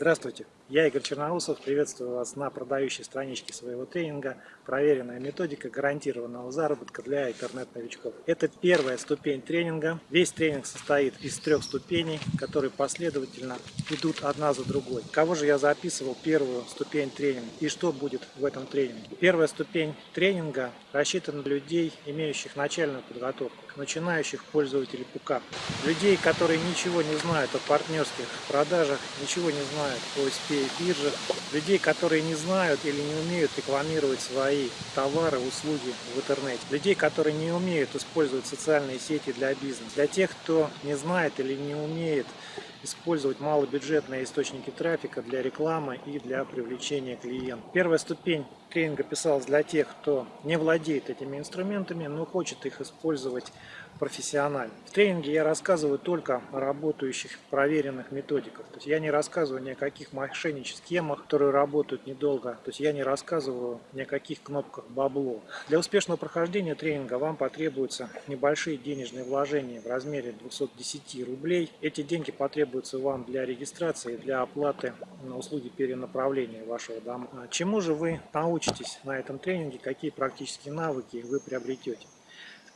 Здравствуйте, я Игорь Черноусов, приветствую вас на продающей страничке своего тренинга «Проверенная методика гарантированного заработка для интернет-новичков». Это первая ступень тренинга. Весь тренинг состоит из трех ступеней, которые последовательно идут одна за другой. Кого же я записывал первую ступень тренинга и что будет в этом тренинге? Первая ступень тренинга рассчитана на людей, имеющих начальную подготовку, начинающих пользователей ПУКа. Людей, которые ничего не знают о партнерских продажах, ничего не знают знают по биржах, людей, которые не знают или не умеют рекламировать свои товары, услуги в интернете, людей, которые не умеют использовать социальные сети для бизнеса, для тех, кто не знает или не умеет использовать малобюджетные источники трафика для рекламы и для привлечения клиентов. Первая ступень тренинга писалась для тех, кто не владеет этими инструментами, но хочет их использовать профессионально. В тренинге я рассказываю только о работающих проверенных методиках. То есть я не рассказываю ни о каких мошеннических схемах, которые работают недолго. То есть я не рассказываю ни о каких кнопках бабло. Для успешного прохождения тренинга вам потребуются небольшие денежные вложения в размере 210 рублей. Эти деньги потребуются вам для регистрации, для оплаты на услуги перенаправления вашего дома. А чему же вы научитесь на этом тренинге, какие практические навыки вы приобретете?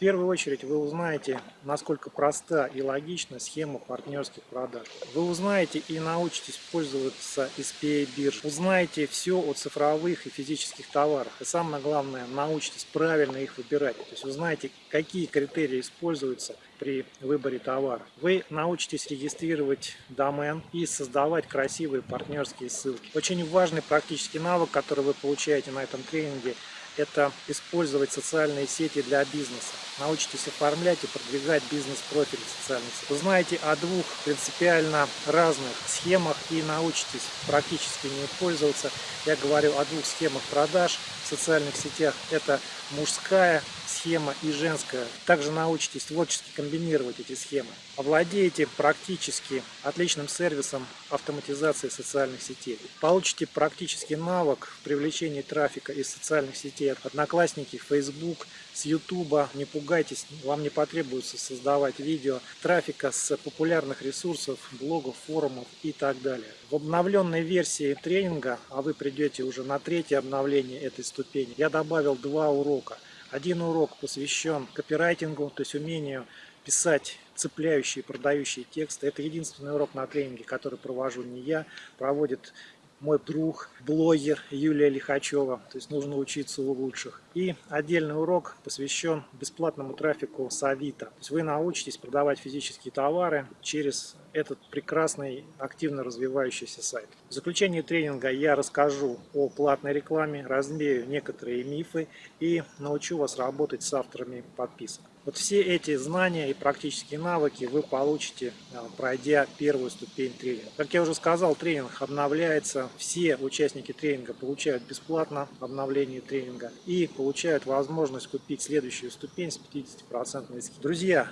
первую очередь вы узнаете, насколько проста и логична схема партнерских продаж. Вы узнаете и научитесь пользоваться SPA бирж. Узнаете все о цифровых и физических товарах. И самое главное, научитесь правильно их выбирать. То есть узнаете, какие критерии используются при выборе товара. Вы научитесь регистрировать домен и создавать красивые партнерские ссылки. Очень важный практический навык, который вы получаете на этом тренинге – это использовать социальные сети для бизнеса. Научитесь оформлять и продвигать бизнес-профиль социальных сетей. Узнаете о двух принципиально разных схемах и научитесь практически не пользоваться. Я говорю о двух схемах продаж в социальных сетях. Это мужская схема и женская. Также научитесь творчески комбинировать эти схемы. Овладеете практически отличным сервисом автоматизации социальных сетей. Получите практический навык в привлечении трафика из социальных сетей Одноклассники, Facebook, с YouTube. Не пугайтесь, вам не потребуется создавать видео трафика с популярных ресурсов, блогов, форумов и так далее. В обновленной версии тренинга, а вы придете уже на третье обновление этой ступени, я добавил два урока. Один урок посвящен копирайтингу, то есть умению писать цепляющие, продающие тексты. Это единственный урок на тренинге, который провожу не я, проводит мой друг, блогер Юлия Лихачева. То есть нужно учиться у лучших. И отдельный урок посвящен бесплатному трафику с Авито. То есть вы научитесь продавать физические товары через этот прекрасный, активно развивающийся сайт. В заключение тренинга я расскажу о платной рекламе, развею некоторые мифы и научу вас работать с авторами подписок. Вот все эти знания и практические навыки вы получите, а, пройдя первую ступень тренинга. Как я уже сказал, тренинг обновляется. Все участники тренинга получают бесплатно обновление тренинга и получают возможность купить следующую ступень с 50% скидкой. Друзья,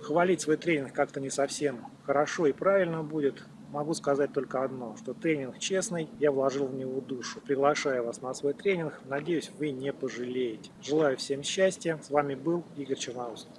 хвалить свой тренинг как-то не совсем хорошо и правильно будет. Могу сказать только одно, что тренинг честный, я вложил в него душу. Приглашаю вас на свой тренинг, надеюсь вы не пожалеете. Желаю всем счастья, с вами был Игорь Черноусов.